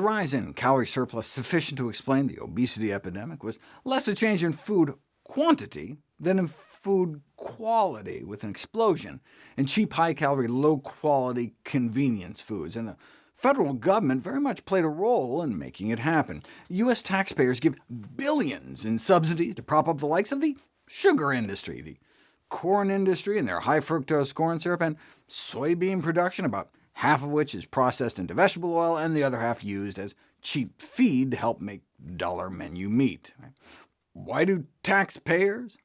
rise in calorie surplus sufficient to explain the obesity epidemic was less a change in food quantity than in food quality, with an explosion in cheap, high-calorie, low-quality convenience foods, and the federal government very much played a role in making it happen. U.S. taxpayers give billions in subsidies to prop up the likes of the sugar industry, the corn industry and their high-fructose corn syrup, and soybean production, about half of which is processed into vegetable oil, and the other half used as cheap feed to help make dollar menu meat. Why do taxpayers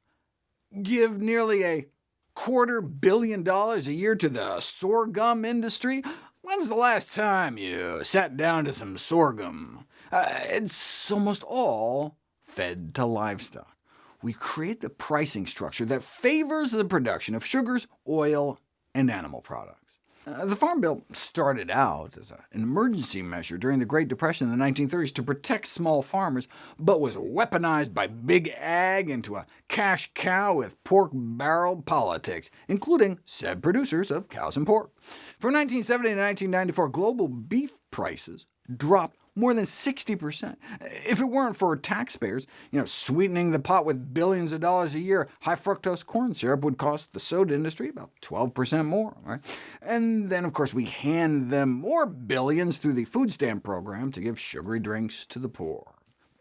give nearly a quarter billion dollars a year to the sorghum industry? When's the last time you sat down to some sorghum? Uh, it's almost all fed to livestock. We created a pricing structure that favors the production of sugars, oil, and animal products. Uh, the Farm Bill started out as an emergency measure during the Great Depression in the 1930s to protect small farmers, but was weaponized by Big Ag into a cash cow with pork barrel politics, including said producers of cows and pork. From 1970 to 1994, global beef prices dropped more than 60%. If it weren't for taxpayers you know, sweetening the pot with billions of dollars a year, high-fructose corn syrup would cost the soda industry about 12% more. Right? And then, of course, we hand them more billions through the food stamp program to give sugary drinks to the poor.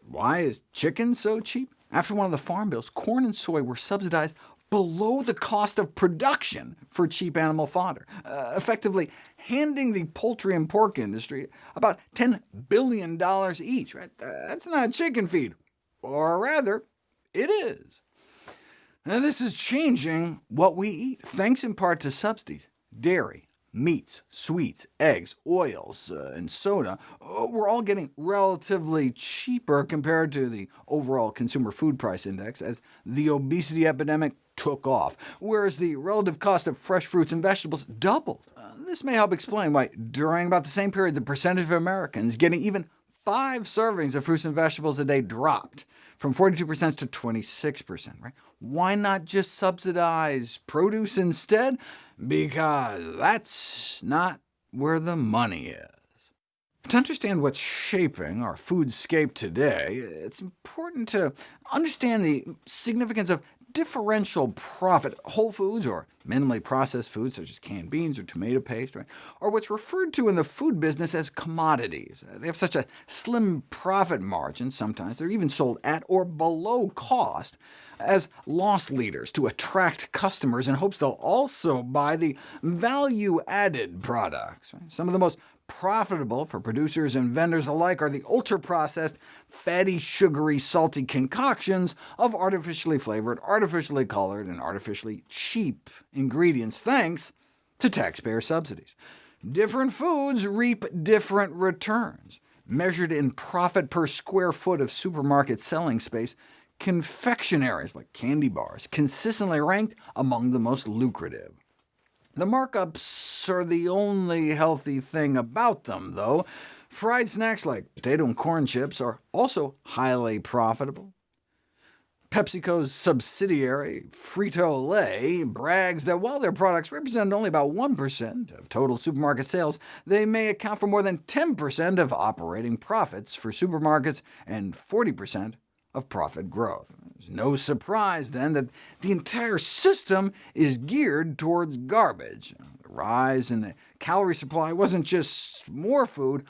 Why is chicken so cheap? After one of the farm bills, corn and soy were subsidized below the cost of production for cheap animal fodder, uh, effectively handing the poultry and pork industry about $10 billion each. Right? That's not chicken feed, or rather, it is. Now, this is changing what we eat, thanks in part to subsidies. Dairy, meats, sweets, eggs, oils, uh, and soda uh, we're all getting relatively cheaper compared to the overall consumer food price index as the obesity epidemic took off, whereas the relative cost of fresh fruits and vegetables doubled. Uh, this may help explain why, during about the same period, the percentage of Americans getting even five servings of fruits and vegetables a day dropped, from 42% to 26%. Right? Why not just subsidize produce instead? Because that's not where the money is. To understand what's shaping our foodscape today, it's important to understand the significance of differential profit. Whole foods, or minimally processed foods such as canned beans or tomato paste, right, are what's referred to in the food business as commodities. Uh, they have such a slim profit margin sometimes, they're even sold at or below cost as loss leaders to attract customers in hopes they'll also buy the value-added products. Right? Some of the most profitable for producers and vendors alike are the ultra-processed, fatty, sugary, salty concoctions of artificially flavored, artificially colored, and artificially cheap ingredients, thanks to taxpayer subsidies. Different foods reap different returns. Measured in profit per square foot of supermarket selling space, confectionaries like candy bars consistently ranked among the most lucrative. The markups are the only healthy thing about them, though. Fried snacks like potato and corn chips are also highly profitable. PepsiCo's subsidiary, Frito-Lay, brags that while their products represent only about 1% of total supermarket sales, they may account for more than 10% of operating profits for supermarkets and 40% of profit growth. It's no surprise, then, that the entire system is geared towards garbage. The rise in the calorie supply wasn't just more food,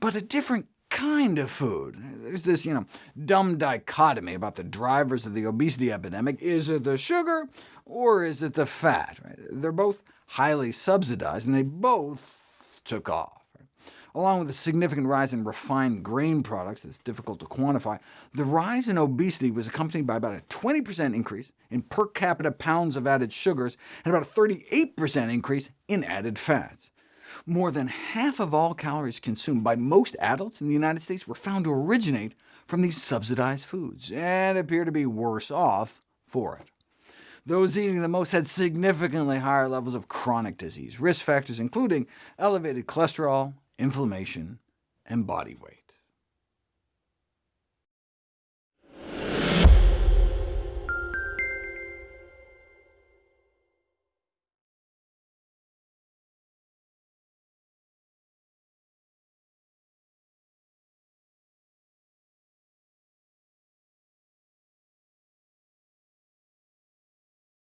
but a different kind of food. There's this you know, dumb dichotomy about the drivers of the obesity epidemic. Is it the sugar, or is it the fat? They're both highly subsidized, and they both took off. Along with a significant rise in refined grain products that's difficult to quantify, the rise in obesity was accompanied by about a 20% increase in per capita pounds of added sugars, and about a 38% increase in added fats. More than half of all calories consumed by most adults in the United States were found to originate from these subsidized foods, and appear to be worse off for it. Those eating the most had significantly higher levels of chronic disease, risk factors including elevated cholesterol, inflammation, and body weight.